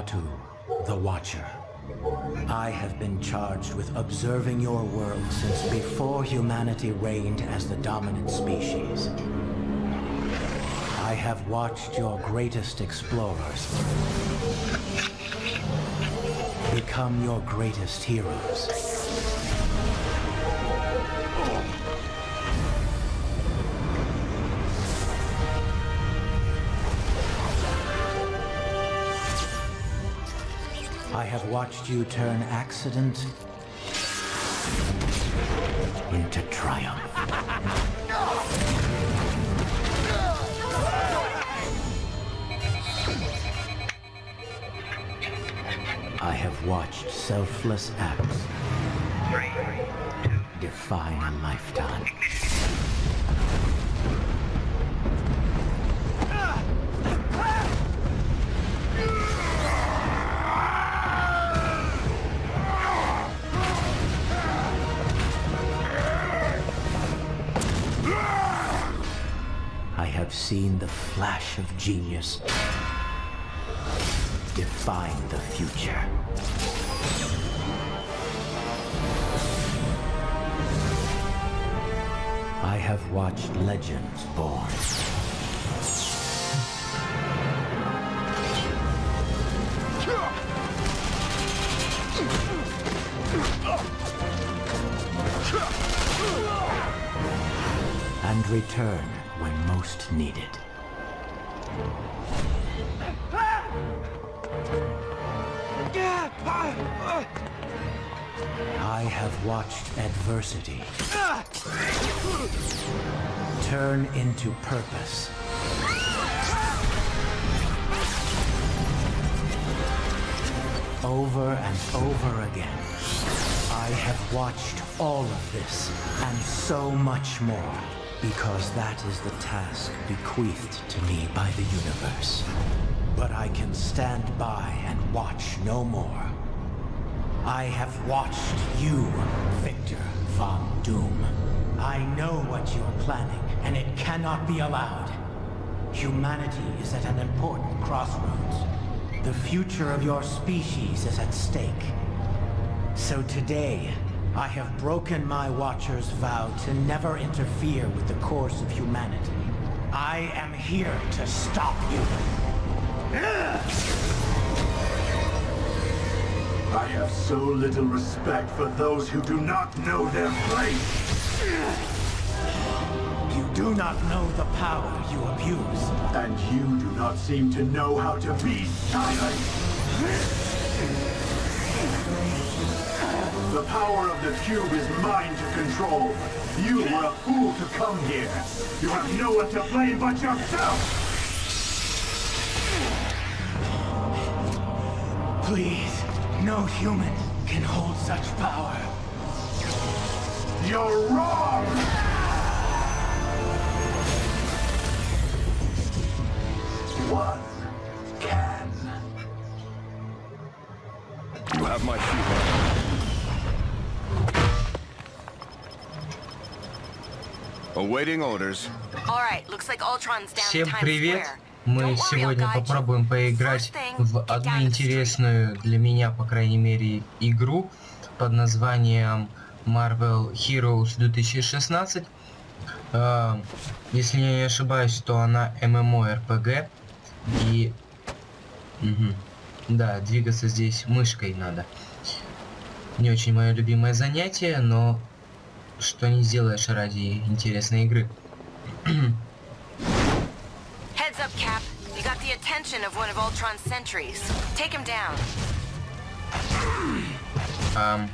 The Watcher. I have been charged with observing your world since before humanity reigned as the dominant species. I have watched your greatest explorers become your greatest heroes. Have watched you turn accident into triumph. I have watched selfless acts define a lifetime. I have seen the flash of genius define the future. I have watched legends born. And return most needed. I have watched adversity turn into purpose. Over and over again, I have watched all of this and so much more because that is the task bequeathed to me by the universe. But I can stand by and watch no more. I have watched you, Victor Von Doom. I know what you're planning, and it cannot be allowed. Humanity is at an important crossroads. The future of your species is at stake. So today, I have broken my Watcher's vow to never interfere with the course of humanity. I am here to stop you. I have so little respect for those who do not know their place. You do not know the power you abuse. And you do not seem to know how to be silent. Power of the cube is mine to control. You were a fool to come here. You have no one to blame but yourself. Please, no human can hold such power. You're wrong! One can. You have my fever. Всем привет! Мы сегодня попробуем поиграть в одну интересную для меня, по крайней мере, игру под названием Marvel Heroes 2016. Э, Если я не ошибаюсь, то она MMORPG. И... Мгм. Да, двигаться здесь мышкой надо. Не очень мое любимое занятие, но что не сделаешь ради интересной игры. Heads up, Cap. You got the attention of one of Ultron's sentries. Take him down. Ам.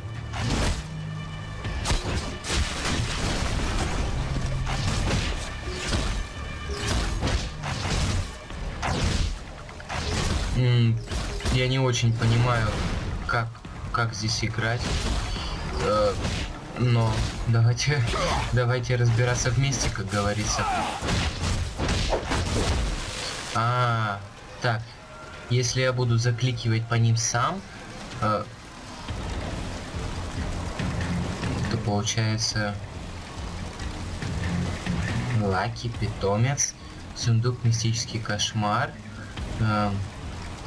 М, Я не очень понимаю, как, как здесь играть. Э, но давайте, давайте разбираться вместе, как говорится. А, так, если я буду закликивать по ним сам, э, то получается Лаки, питомец, сундук, мистический кошмар. Эм,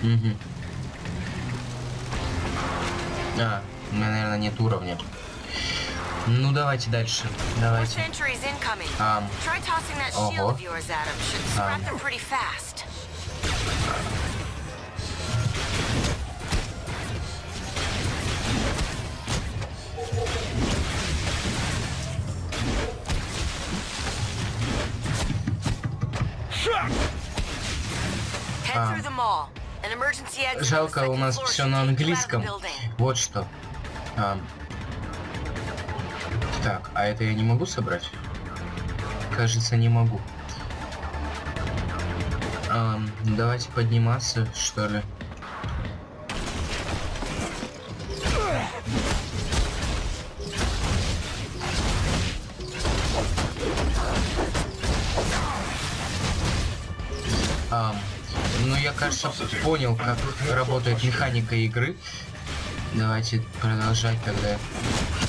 мгм. А, у меня, наверное, нет уровня. Ну, давайте дальше. Давайте. shield Ого. on the жалко, у нас все на английском. Вот что. Ам. Так, а это я не могу собрать? Кажется, не могу. Ам, давайте подниматься, что ли. Ам, ну, я, кажется, понял, как работает механика игры. Давайте продолжать тогда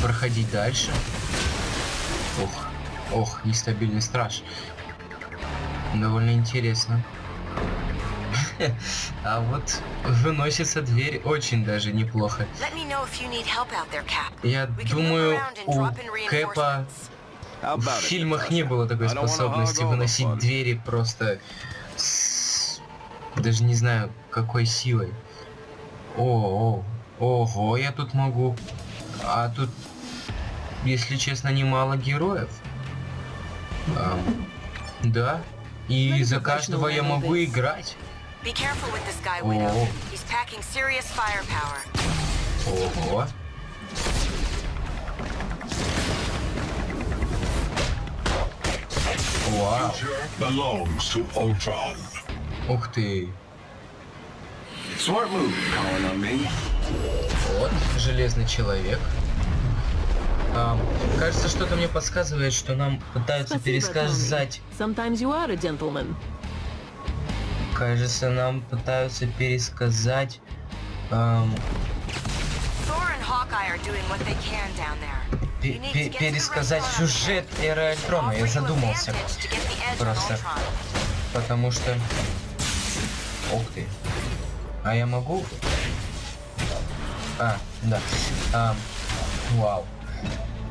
проходить дальше. Ох, нестабильный страж. Довольно интересно. А вот выносится дверь очень даже неплохо. Я думаю, у Кэпа в фильмах не было такой способности выносить двери просто с... даже не знаю какой силой. О, о, ого, я тут могу. А тут, если честно, немало героев. Ам, да. И за каждого я могу играть. Oh. Firepower. Ого. Вау. belongs to Ultron. Ух ты. Smart move, calling on me. Вот, железный человек. Ам, кажется, что-то мне подсказывает, что нам пытаются Спасибо, пересказать. Tommy. Sometimes you are a gentleman. Кажется, нам пытаются пересказать. пересказать сюжет Эры Альтрона. Я задумался. Просто. Потому что... Ух ты. А я могу? А, да. Ам, вау.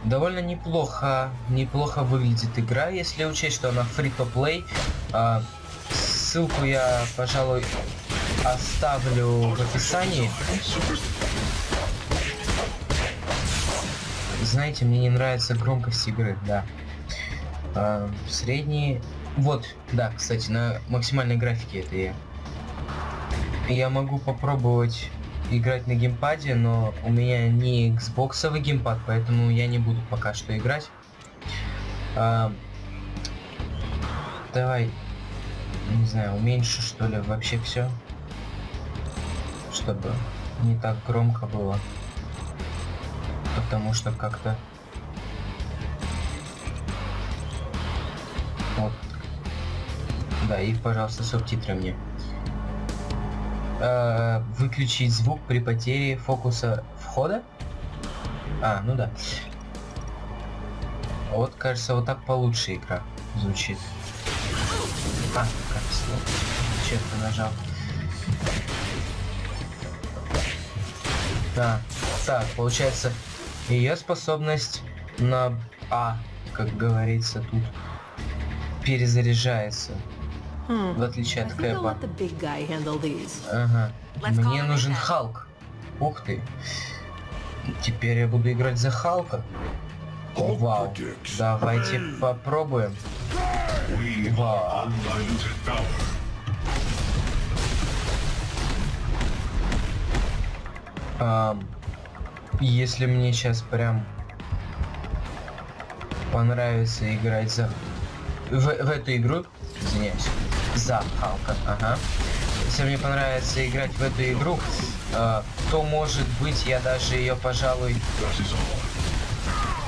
Довольно неплохо, неплохо выглядит игра, если учесть, что она free-to-play. А, ссылку я, пожалуй, оставлю в описании. Знаете, мне не нравится громкость игры, да. А, средние... Вот, да, кстати, на максимальной графике это я. Я могу попробовать играть на геймпаде, но у меня не Xbox геймпад, поэтому я не буду пока что играть. А, давай, не знаю, уменьшу что ли вообще все, чтобы не так громко было, потому что как-то вот, да, и пожалуйста субтитры мне э, выключить звук при потере фокуса входа. А, ну да. Вот, кажется, вот так получше игра звучит. А, как слово. Честно нажал. Да. Так, получается, ее способность на А, как говорится, тут перезаряжается. Hmm. В отличие от Кэпа. Ага. Мне нужен. Халк. Ух ты. Теперь я буду играть за Халка. Вау. Давайте попробуем. Power. Ам, если мне сейчас прям понравится играть за... В, в эту игру, извиняюсь, за Халка, ага. Если мне понравится играть в эту игру, а, то может быть я даже ее, пожалуй,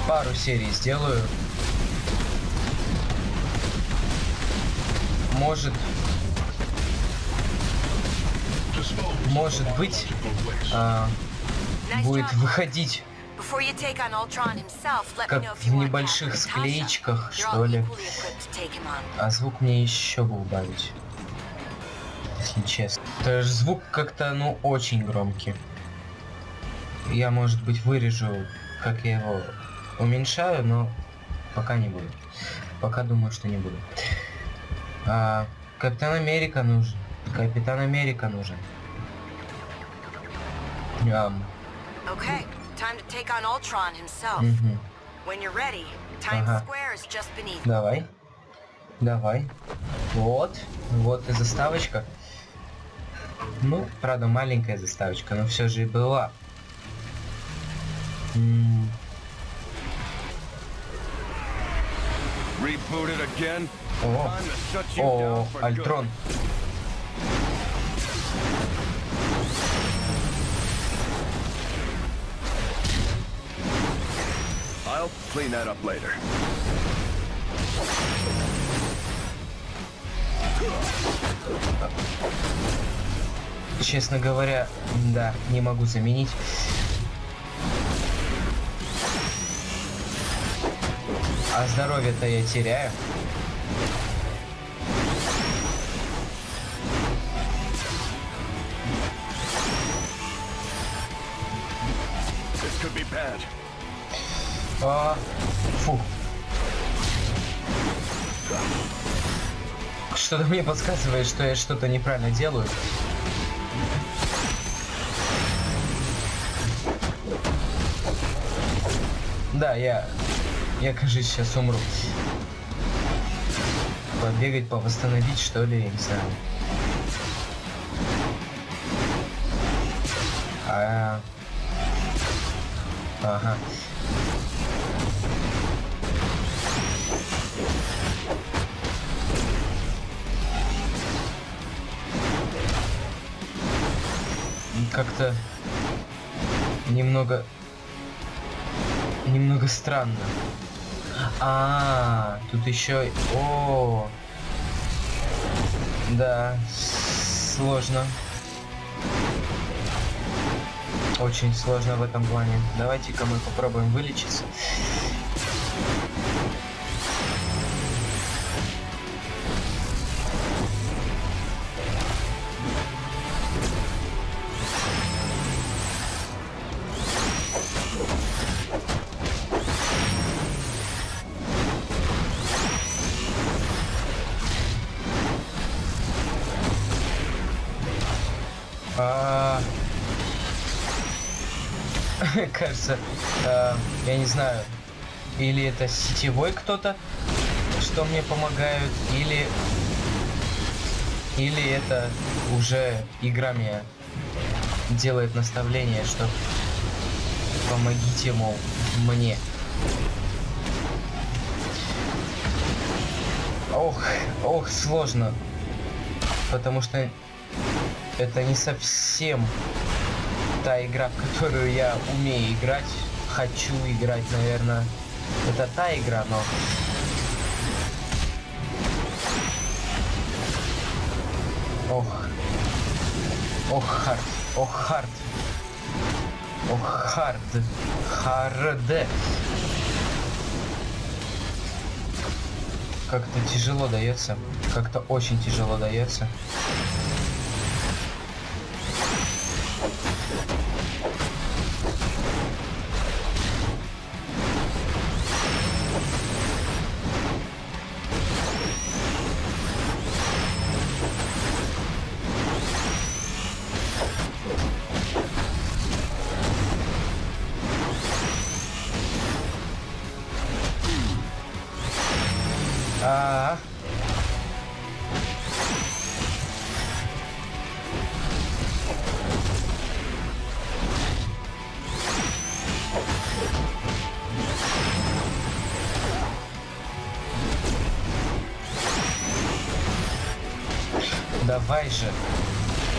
пару серий сделаю. Может, может быть, Nice будет выходить Как в небольших склеечках, что ли. А звук мне еще бы убавить. Если честно. Это ж звук как-то, ну, очень громкий. Я, может быть, вырежу, как я его уменьшаю, но пока не буду. Пока думаю, что не буду. А, Капитан Америка нужен. Капитан Америка нужен. Ам, Okay, time to take on Ultron himself. When you're ready, Times Ага. Square is just beneath. Давай. Давай. Вот. Вот и заставочка. Ну, правда, маленькая заставочка, но все же и была. М, Rebooted again? О, Time to shut you о, down for good. Альтрон. I'll clean that up later. Честно говоря, да, не могу заменить. А здоровье-то я теряю. А, фу. Что-то мне подсказывает, что я что-то неправильно делаю. Да, я... Я, кажется, сейчас умру. Побегать, повосстановить, что ли, я не знаю. А... Ага. Как-то немного немного странно. А, тут еще, о, да, сложно. Очень сложно в этом плане. Давайте-ка мы попробуем вылечиться. Кажется, а, я не знаю, или это сетевой кто-то, что мне помогают, или или это уже игра мне делает наставление, что помогите, мол, мне. Ох, ох, сложно. Потому что это не совсем та игра, в которую я умею играть. Хочу играть, наверное. Это та игра, но... Ох. Ох, hard. Ох, hard. Ох, hard. Hard. Как-то тяжело дается. Как-то очень тяжело дается. А, Давай же.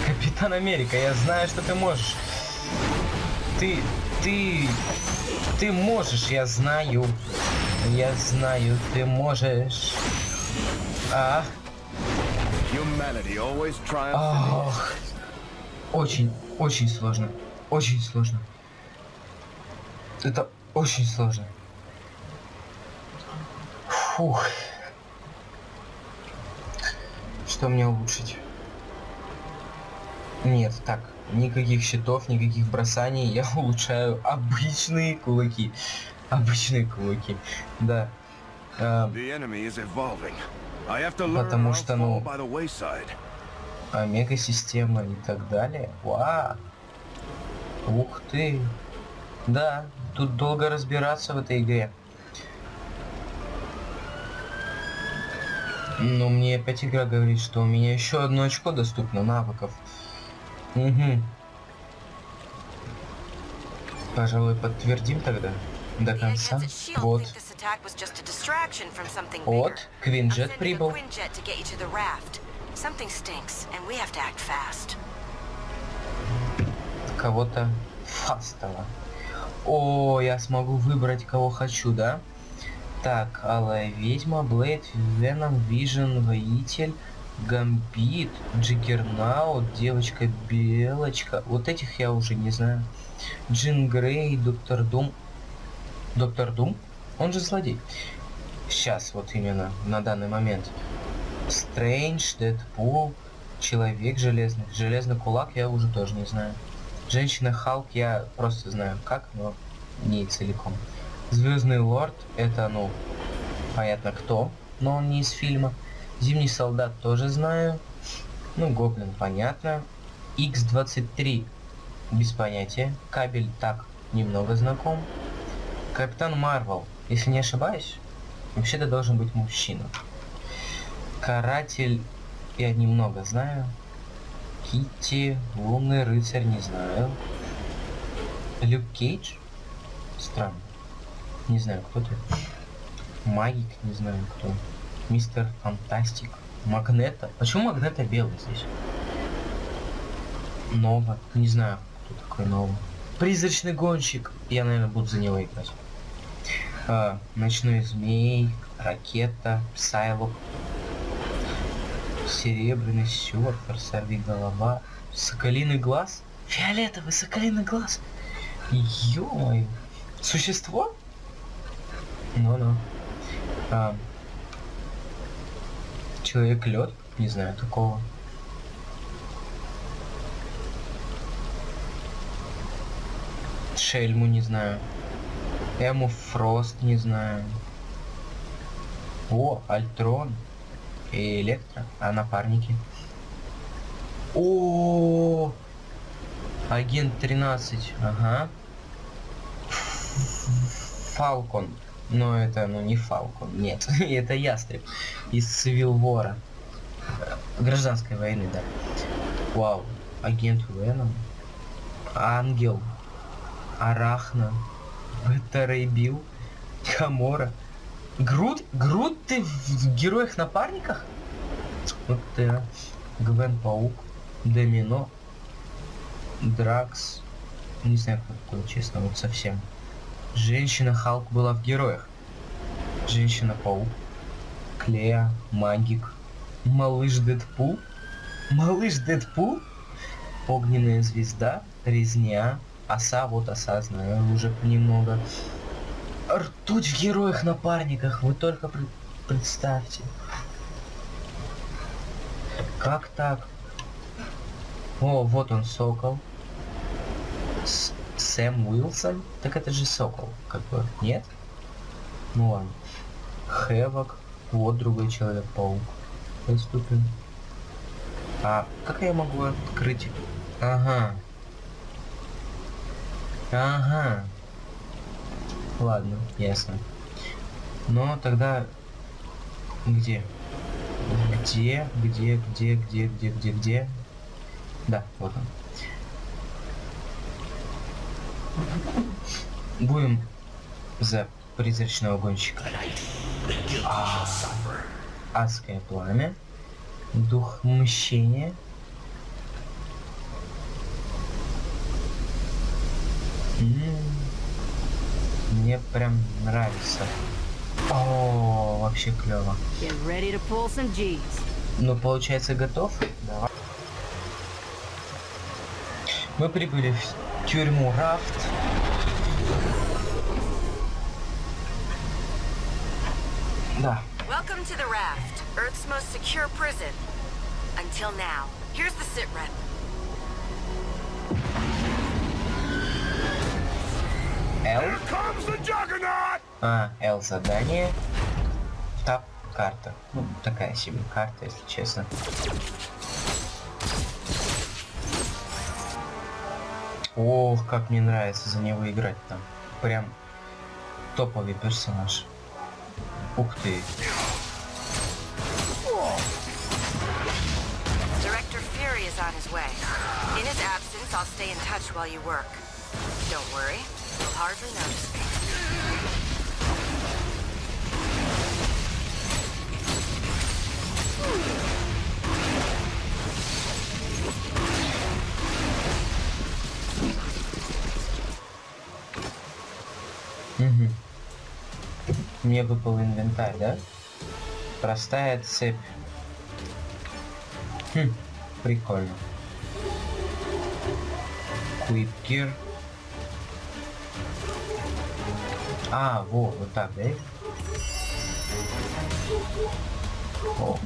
Капитан Америка, я знаю, что ты можешь. Ты, ты, ты можешь, я знаю. Я знаю, ты можешь. А, ох. Очень, очень сложно. Очень сложно. Это очень сложно. Фух. Что мне улучшить? Нет, так. никаких щитов, никаких бросаний, я улучшаю обычные кулаки. Обычные кулаки, да. А, Потому что, ну, омега-система и так далее. Вау! Ух ты! Да, тут долго разбираться в этой игре. Но мне опять игра говорит, что у меня еще одно очко доступно навыков. Угу. Пожалуй, подтвердим тогда до конца. Вот. Вот, Квинджет прибыл. Кого-то фастово. О, я смогу выбрать кого хочу, да? Так, Алая Ведьма, Блейд, Веном, Вижен, Воитель, Гамбит, Джиггернаут, Девочка Белочка. Вот этих я уже не знаю. Джин Грей, Доктор Дум. Доктор Дум? Он же злодей. Сейчас, вот именно, на данный момент. Стрэндж, Дэдпул, Человек Железный. Железный Кулак я уже тоже не знаю. Женщина Халк я просто знаю как, но не целиком. Звездный Лорд это, ну, понятно кто, но он не из фильма. Зимний Солдат тоже знаю. Ну, Гоблин понятно. X-23 без понятия. Кабель так немного знаком. Капитан Марвел, если не ошибаюсь, вообще-то должен быть мужчина. Каратель я немного знаю. Китти, Лунный рыцарь, не знаю. Люк Кейдж? Странно. Не знаю, кто ты. Магик, не знаю кто. Мистер Фантастик. Магнето. Почему Магнето белый здесь? Нова. Не знаю, кто такой Нова. Призрачный гонщик. Я, наверное, буду за него играть. А, Ночной змей. Ракета. Псайлок. Серебряный серфер, сорви голова, соколиный глаз, фиолетовый соколиный глаз. Ё-моё. Существо? Ну-ну. А, Человек лед? Не знаю такого. Шельму не знаю. Эму Фрост не знаю. О, Альтрон и Электро, а напарники. О, агент 13, ага. Фалкон. Но это, ну, не Фалкон, нет. это Ястреб из War. Гражданской войны, да. Вау. Агент Веном. Ангел. Арахна. Билл. Камора. Грут? Грут ты в героях напарниках? Вот ты. Гвен Паук. Домино. Дракс. Не знаю, кто такой, честно, вот совсем. Женщина Халк была в героях. Женщина Паук. Клея. Магик. Малыш Дэдпул. Малыш Дэдпул. Огненная звезда. Резня. Оса, вот оса, знаю уже немного. Ртуть в героях напарниках, вы только пред- представьте. Как так? О, вот он, Сокол. С- Сэм Уилсон? Так это же Сокол, как бы, нет? Ну ладно. Хэвок. Вот другой Человек-паук. Доступен. А как я могу открыть? Ага. Ага. Ладно, ясно. Но тогда... Где? Где, где, где, где, где, где, где? Да, вот он. Будем за призрачного гонщика. А, адское пламя. Дух мщения. Мне прям нравится. О, вообще клево. Ну, получается, готов? Давай. Мы прибыли в тюрьму Рафт. Да. Welcome to the raft, Earth's most secure prison. Until now. Here's the sit rep. L. А, L задание. Тап карта. Ну, такая себе карта, если честно. Ох, как мне нравится за него играть там. Прям топовый персонаж. Ух ты. Fury is on his way. In his absence, I'll stay in touch while you work. Don't worry, hardly notice me. Угу. Мне выпал инвентарь, да? Простая цепь. Хм, прикольно. Quick Gear. А, во, вот так, да? О.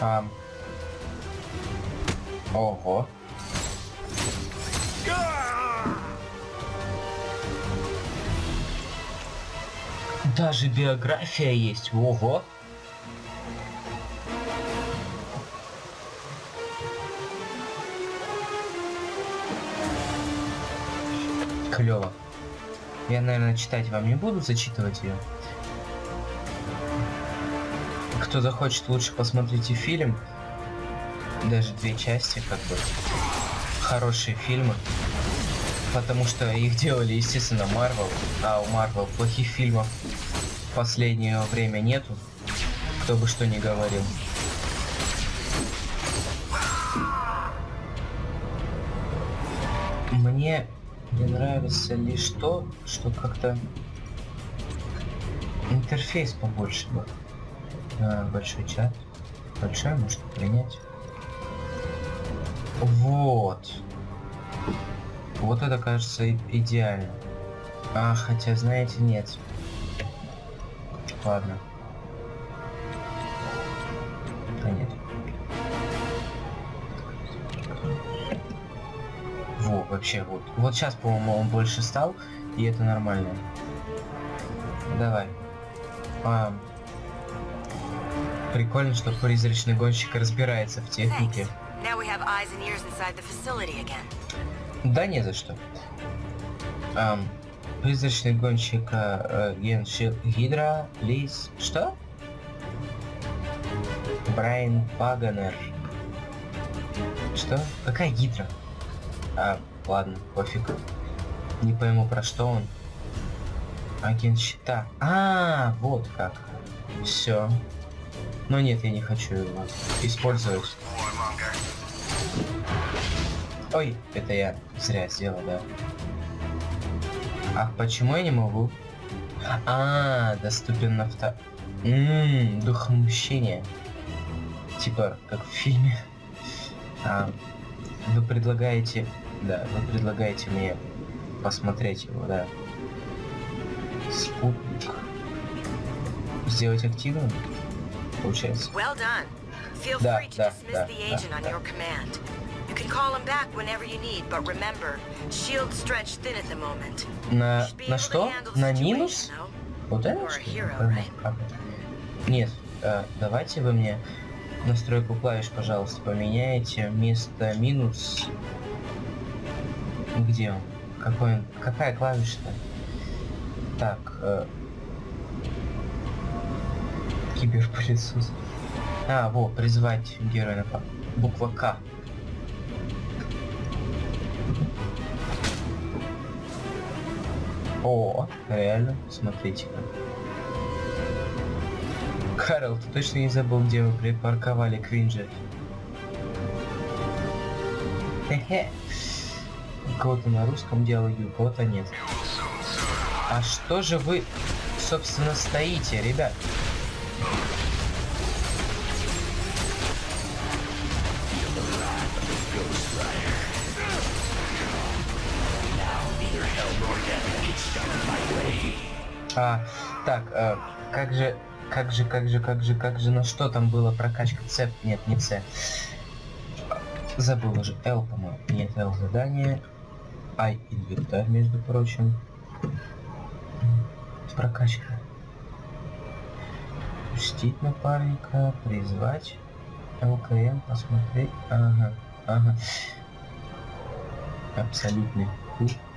Ам. Ого. Даже биография есть. Ого. Клево. Я, наверное, читать вам не буду, зачитывать ее. Кто захочет, лучше посмотрите фильм. Даже две части, как бы. Хорошие фильмы. Потому что их делали, естественно, Марвел. А у Марвел плохих фильмов последнее время нету. Кто бы что ни говорил. Мне не нравится лишь то, что как-то интерфейс побольше был. А, большой чат. Большой можно принять. Вот. Вот это кажется идеально. А, хотя, знаете, нет. Ладно. Да нет. Во, вообще вот. Вот сейчас, по-моему, он больше стал, и это нормально. Давай. А, прикольно, что призрачный гонщик разбирается в технике. Да не за что. Ам, призрачный гонщик э, Геншил Гидра Лис... Что? Брайан Паганер. Что? Какая Гидра? А, ладно, пофиг. Не пойму, про что он. Агент щита. А, вот как. Все. Но нет, я не хочу его использовать. Ой, это я зря сделал, да. А почему я не могу? А, доступен на втор... Ммм, дух мщения. Типа, как в фильме. А, вы предлагаете... Да, вы предлагаете мне посмотреть его, да. Спутник. Сделать активным? Получается. Well done. Feel Да, free to да, dismiss да, the agent on your command. You can call him back whenever you need, but remember, shields stretched thin at the moment. На, на что? На минус? Вот это это? Нет, э, давайте вы мне настройку клавиш, пожалуйста, поменяете. Вместо минус... Где он? Какой он? Какая клавиша-то? Так, э... Киберпылесос. А, во, призвать героя на Буква К. О, реально, смотрите-ка. Карл, ты точно не забыл, где вы припарковали Квинджет? Хе-хе. Кого-то на русском делаю, кого-то нет. А что же вы, собственно, стоите, ребят? А, так, э, как же, как же, как же, как же, как же, ну что там было, прокачка С? Нет, не С. Забыл уже, Л, по-моему. Нет, Л задание. Ай, инвентарь, между прочим. Прокачка. Пустить напарника, призвать. ЛКМ, посмотреть. Ага, ага. Абсолютный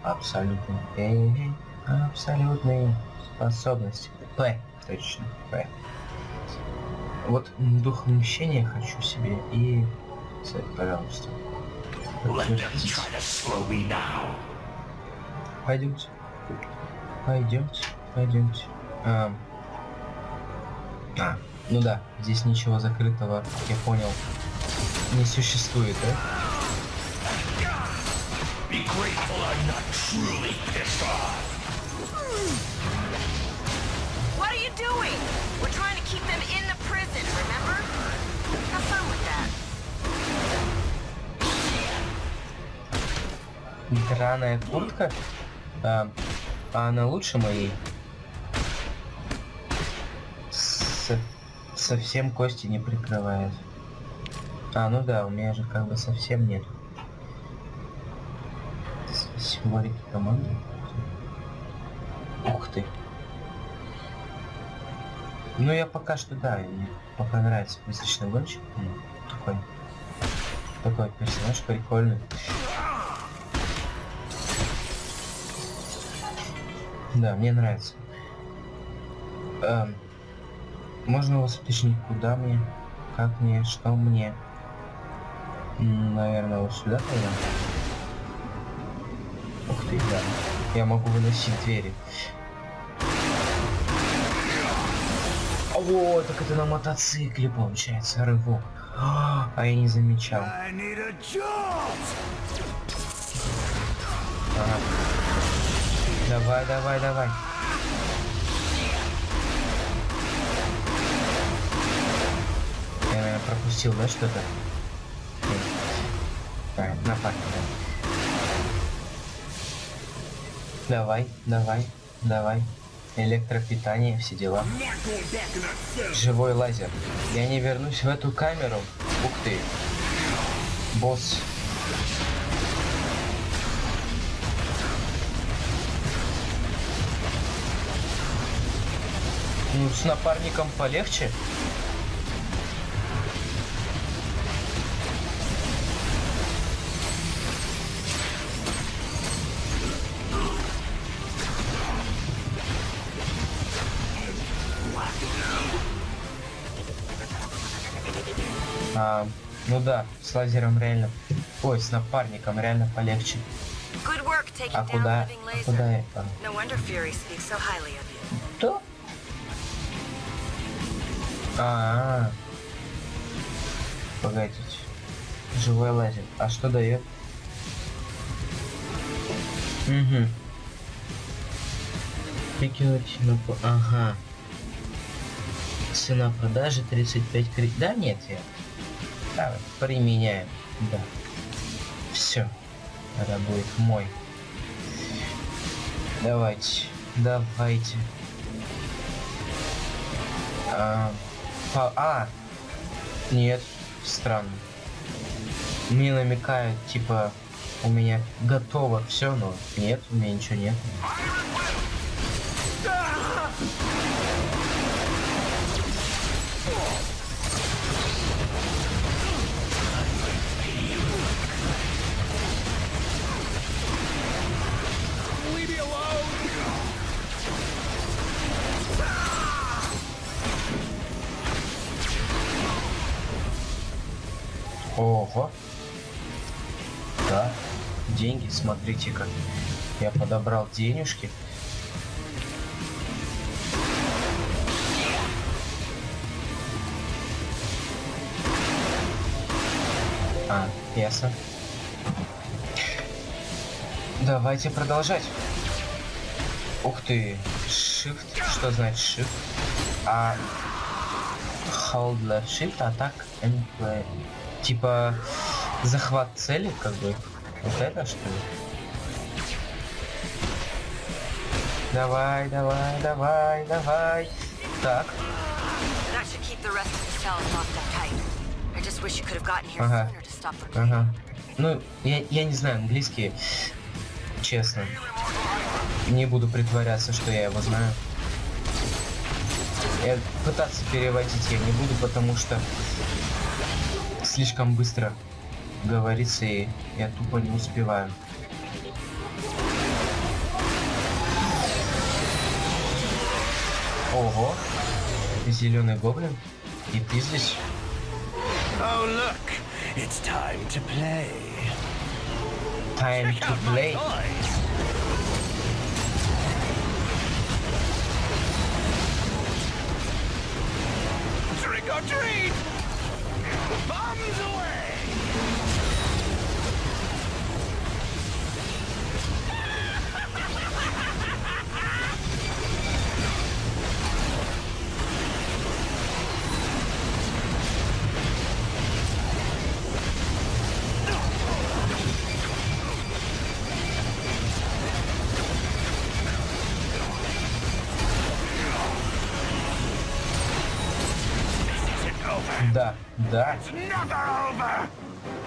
абсолютный эй, абсолютные способности. П, точно, П. Вот дух мщения хочу себе и... Цель, пожалуйста. Пойдемте. Пойдемте, пойдемте. А, а, ну да, здесь ничего закрытого, я понял, не существует, да? What are you doing? We're trying to keep them in the prison, remember? Have fun with that. Драная куртка? А, а она лучше моей? Со- совсем кости не прикрывает. А, ну да, у меня же как бы совсем нет. С- Символики команды. Ну я пока что, да, мне пока нравится призрачный гонщик. Ну, Такой. Такой персонаж прикольный. Да, мне нравится. Эм, можно вас уточнить, куда мне, как мне, что мне? Наверное, вот сюда тогда. Ух ты, да. Я могу выносить двери. О, так это на мотоцикле получается рывок. А я не замечал. Давай, давай, давай. Я, наверное, пропустил, да, что-то? На парке, да. Давай, давай, давай. Электропитание, все дела. Живой лазер. Я не вернусь в эту камеру. Ух ты. Босс. Ну, с напарником полегче. Да, с лазером реально... Ой, с напарником реально полегче. А куда... а куда you. Что? А, -а, -а. Погодите. Живой лазер. А что дает? Угу. Прикинуть на по- Ага. Цена продажи 35 кредит. Да нет, я. Давай, применяем. Да. Все. Это будет мой. Давайте. Давайте. А, по- а, нет, странно. Мне намекают, типа, у меня готово все, но нет, у меня ничего нет. Ого. Да, деньги, смотрите-ка. Я подобрал денежки. А, ясно. Давайте продолжать. Ух ты, shift, что значит shift? А hold shift, атак and play. Типа захват цели, как бы. Вот это что ли? Давай, давай, давай, давай. Так, Ага. ага. Ну, я, я не знаю английский, честно. Не буду притворяться, что я его знаю. Я пытаться переводить я не буду, потому что слишком быстро говорится, и я тупо не успеваю. Ого, зеленый гоблин, и ты здесь? Oh, look. It's time to play. Time to play. Trick or treat! Bombs away!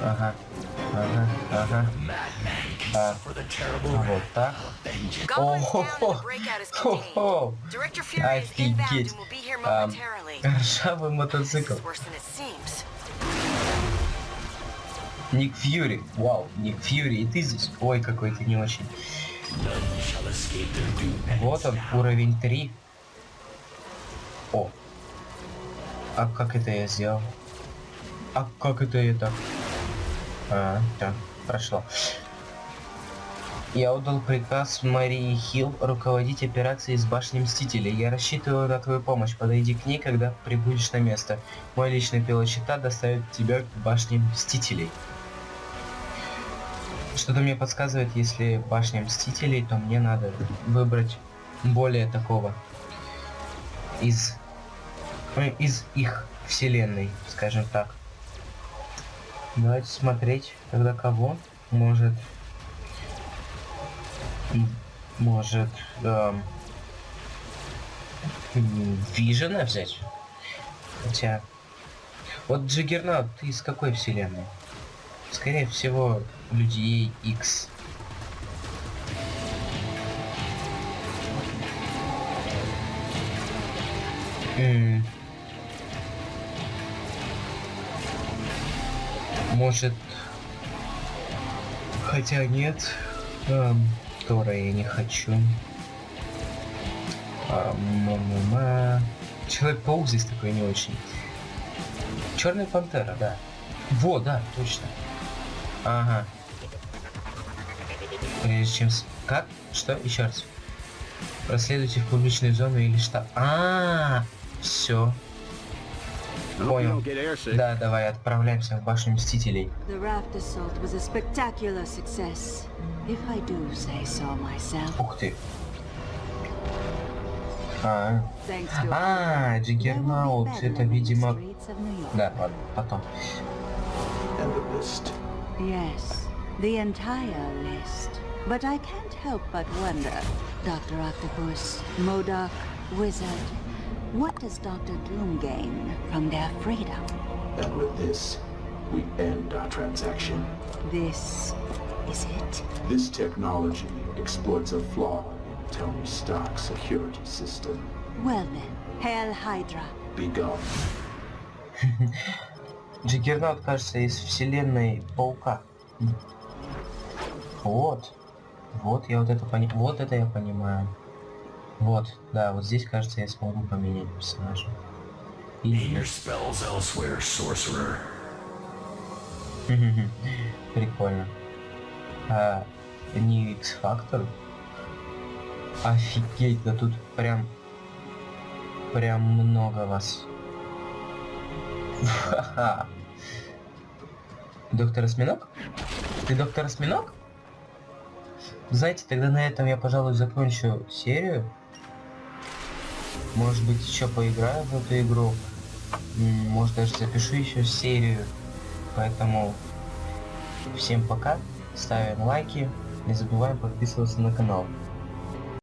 Ага. Ага, ага. А, вот так. Goblins down and Ого-хо. the breakout is Хо-хо. contained. Director Fury is inbound Офигеть. momentarily. Ржавый мотоцикл. Ник Фьюри. Вау, Ник Фьюри, и ты здесь? Ой, какой ты не очень. Вот он, уровень 3. О. А как это я сделал? А как это я так? А, так, прошло. Я отдал приказ Марии Хилл руководить операцией с башней Мстителей. Я рассчитываю на твою помощь. Подойди к ней, когда прибудешь на место. Мой личный пилот щита доставит тебя к башне Мстителей. Что-то мне подсказывает, если башня Мстителей, то мне надо выбрать более такого из э, из их вселенной, скажем так. Давайте смотреть, тогда кого может может эм, Вижена взять. Хотя вот Джиггернаут, ты из какой вселенной? Скорее всего, Людей X. М. Может... Хотя нет. Эм, Тора я не хочу. А, ма-ма-ма. Человек-паук здесь такой не очень. Черная пантера, да. Во, да, точно. Ага. Прежде чем... Как? Что? Еще раз. Проследуйте в публичную зону или штаб. А, все. Понял. Да, давай отправляемся в башню Мстителей. Ух ты. А, а, Джиггернаут, это, видимо... Да, ладно, потом. Yes, the entire list. But I can't help but wonder, Dr. Octopus, Modoc, Wizard, what does Dr. Doom gain from their freedom? And with this, we end our transaction. This is it. This technology exploits a flaw in Tony Stark's security system. Well then, Hail Hydra. Be gone. Джиггернаут, кажется, из вселенной Паука. М. Вот. Вот, я вот это пони... Вот это я понимаю. Вот, да, вот здесь, кажется, я смогу поменять персонажа. Или. Прикольно. А, не X-Factor? Офигеть, да тут прям... Прям много вас. Доктор Осьминог? Ты доктор Осьминог? Знаете, тогда на этом я, пожалуй, закончу серию. Может быть, еще поиграю в эту игру. Может, даже запишу еще серию. Поэтому всем пока. Ставим лайки. Не забываем подписываться на канал.